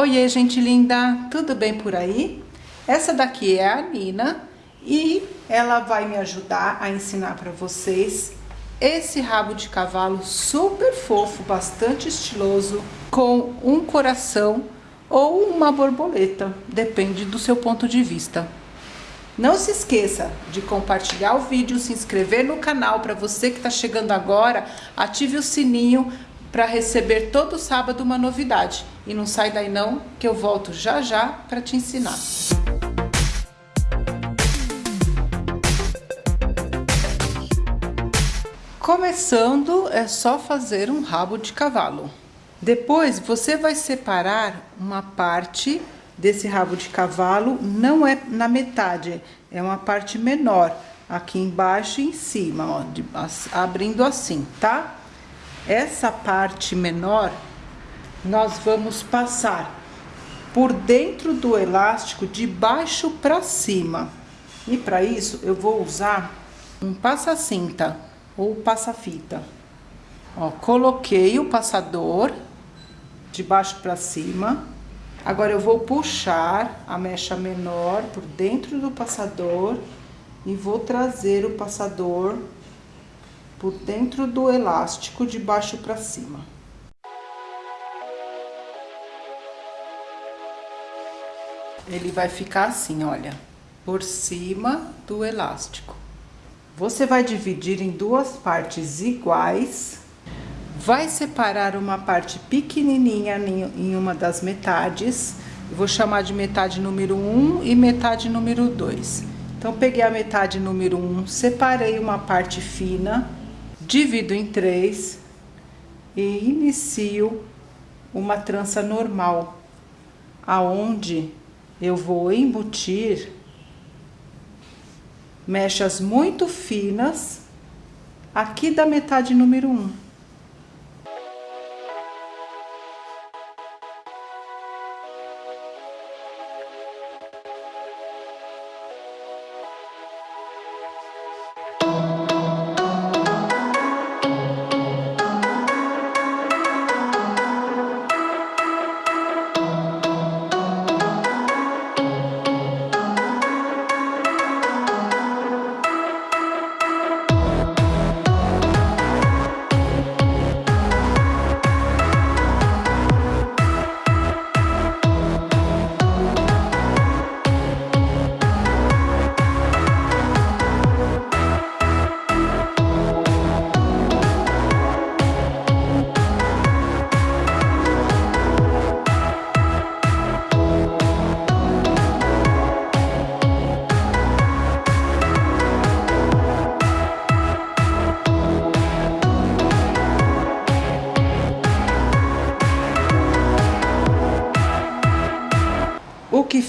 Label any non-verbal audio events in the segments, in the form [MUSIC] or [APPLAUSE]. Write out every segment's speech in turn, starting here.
Oiê, gente linda, tudo bem por aí? Essa daqui é a Nina e ela vai me ajudar a ensinar para vocês esse rabo de cavalo super fofo, bastante estiloso, com um coração ou uma borboleta, depende do seu ponto de vista. Não se esqueça de compartilhar o vídeo, se inscrever no canal para você que está chegando agora, ative o sininho para receber todo sábado uma novidade. E não sai daí não, que eu volto já já para te ensinar. Começando, é só fazer um rabo de cavalo. Depois, você vai separar uma parte desse rabo de cavalo, não é na metade, é uma parte menor, aqui embaixo e em cima, ó, de, abrindo assim, tá? Essa parte menor, nós vamos passar por dentro do elástico de baixo para cima. E para isso, eu vou usar um passa-cinta ou passa-fita. Ó, coloquei o passador de baixo para cima. Agora eu vou puxar a mecha menor por dentro do passador e vou trazer o passador por dentro do elástico de baixo para cima. Ele vai ficar assim, olha, por cima do elástico. Você vai dividir em duas partes iguais, vai separar uma parte pequenininha em uma das metades, vou chamar de metade número 1 e metade número 2. Então, peguei a metade número 1, separei uma parte fina, divido em três e inicio uma trança normal, aonde eu vou embutir mechas muito finas aqui da metade número um.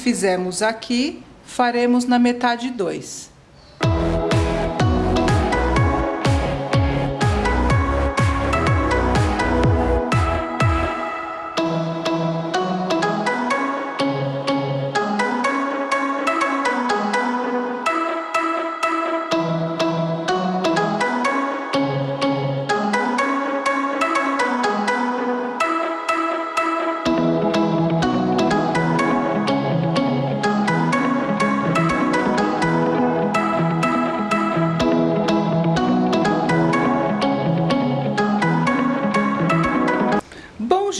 Fizemos aqui, faremos na metade 2.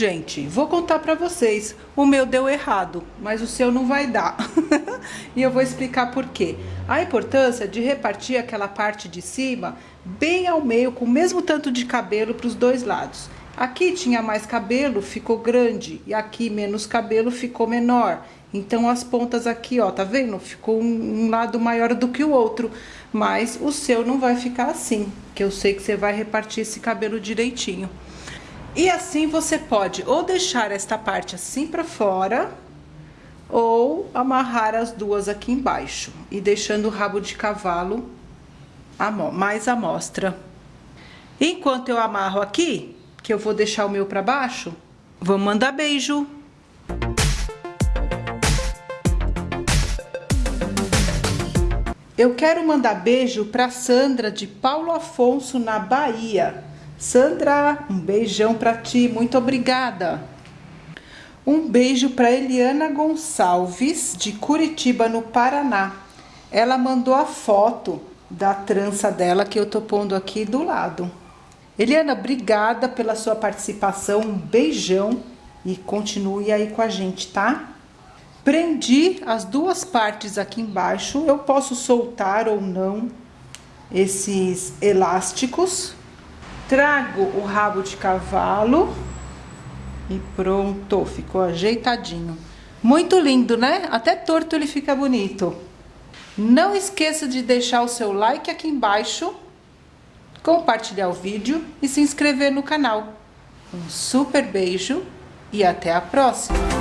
Gente, vou contar para vocês. O meu deu errado, mas o seu não vai dar. [LAUGHS] e eu vou explicar por quê. A importância de repartir aquela parte de cima bem ao meio, com o mesmo tanto de cabelo para os dois lados. Aqui tinha mais cabelo, ficou grande, e aqui menos cabelo, ficou menor. Então, as pontas aqui, ó, tá vendo? Ficou um, um lado maior do que o outro. Mas o seu não vai ficar assim, que eu sei que você vai repartir esse cabelo direitinho. E assim você pode ou deixar esta parte assim para fora, ou amarrar as duas aqui embaixo, e deixando o rabo de cavalo mais à mostra. Enquanto eu amarro aqui, que eu vou deixar o meu para baixo, vamos mandar beijo. Eu quero mandar beijo para Sandra de Paulo Afonso, na Bahia. Sandra, um beijão para ti, muito obrigada. Um beijo para Eliana Gonçalves, de Curitiba, no Paraná. Ela mandou a foto da trança dela que eu tô pondo aqui do lado. Eliana, obrigada pela sua participação, um beijão e continue aí com a gente, tá? Prendi as duas partes aqui embaixo, eu posso soltar ou não esses elásticos. Trago o rabo de cavalo e pronto, ficou ajeitadinho. Muito lindo, né? Até torto ele fica bonito. Não esqueça de deixar o seu like aqui embaixo, compartilhar o vídeo e se inscrever no canal. Um super beijo e até a próxima!